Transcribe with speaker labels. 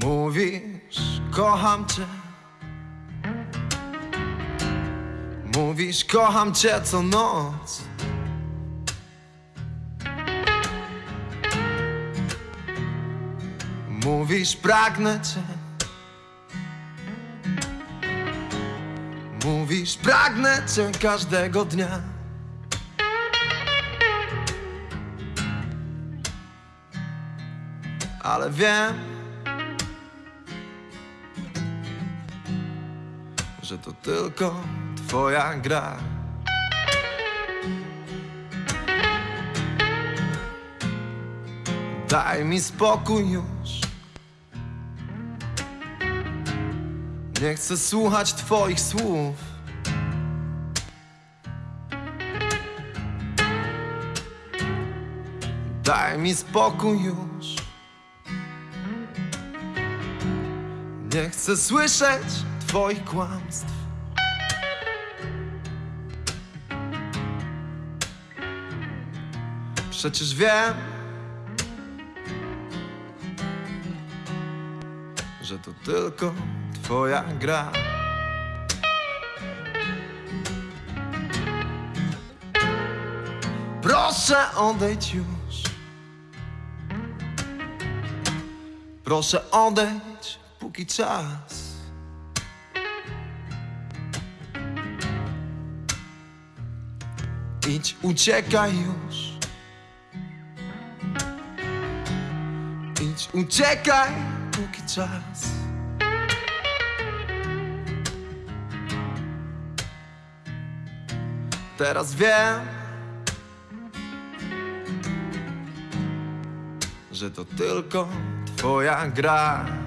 Speaker 1: Mówisz, kocham cię. Mówisz, kocham cię co noc. Mówisz, pragnę cię. Mówisz, pragnę cię każdego dnia. Ale wiem, że to tylko twoja gra. Daj mi spokój już. Nie chcę słuchać twoich słów. Daj mi spokój już. Nie chcę słyszeć twoich kłamstw. Przecież wiem, że to tylko twoja gra. Proszę odejdź już. Proszę odejdź, póki czas. Idź, uciekaj już. Idź, uciekaj, póki czas. Teraz wiem, że to tylko twoja gra.